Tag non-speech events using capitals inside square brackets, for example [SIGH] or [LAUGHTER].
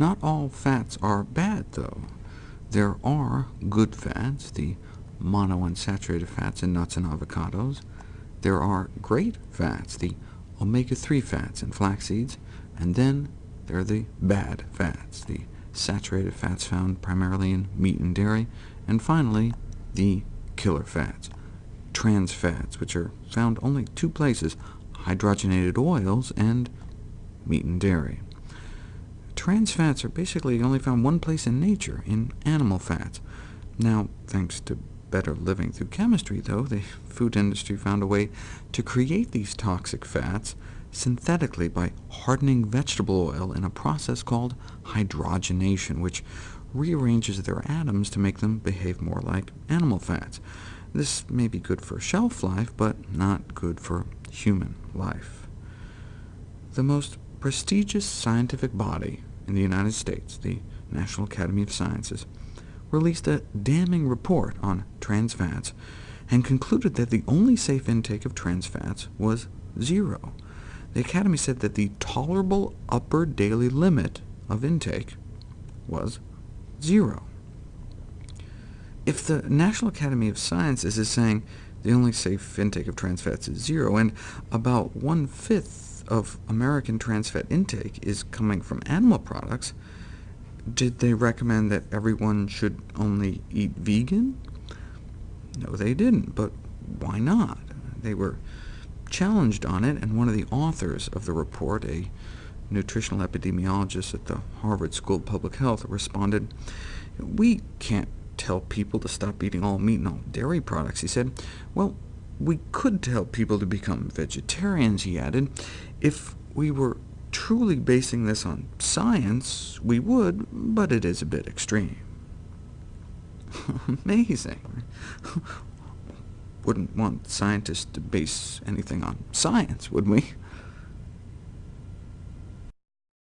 Not all fats are bad, though. There are good fats, the monounsaturated fats in nuts and avocados. There are great fats, the omega-3 fats in flax seeds, and then there are the bad fats, the saturated fats found primarily in meat and dairy, and finally the killer fats, trans fats, which are found only two places, hydrogenated oils and meat and dairy. Trans fats are basically only found one place in nature, in animal fats. Now, thanks to better living through chemistry, though, the food industry found a way to create these toxic fats synthetically by hardening vegetable oil in a process called hydrogenation, which rearranges their atoms to make them behave more like animal fats. This may be good for shelf life, but not good for human life. The most prestigious scientific body in the United States, the National Academy of Sciences, released a damning report on trans fats, and concluded that the only safe intake of trans fats was zero. The Academy said that the tolerable upper daily limit of intake was zero. If the National Academy of Sciences is saying the only safe intake of trans fats is zero, and about one-fifth of American trans fat intake is coming from animal products, did they recommend that everyone should only eat vegan? No, they didn't, but why not? They were challenged on it, and one of the authors of the report, a nutritional epidemiologist at the Harvard School of Public Health, responded, we can't tell people to stop eating all meat and all dairy products. He said, well, we could tell people to become vegetarians, he added. If we were truly basing this on science, we would, but it is a bit extreme. [LAUGHS] Amazing. [LAUGHS] Wouldn't want scientists to base anything on science, would we?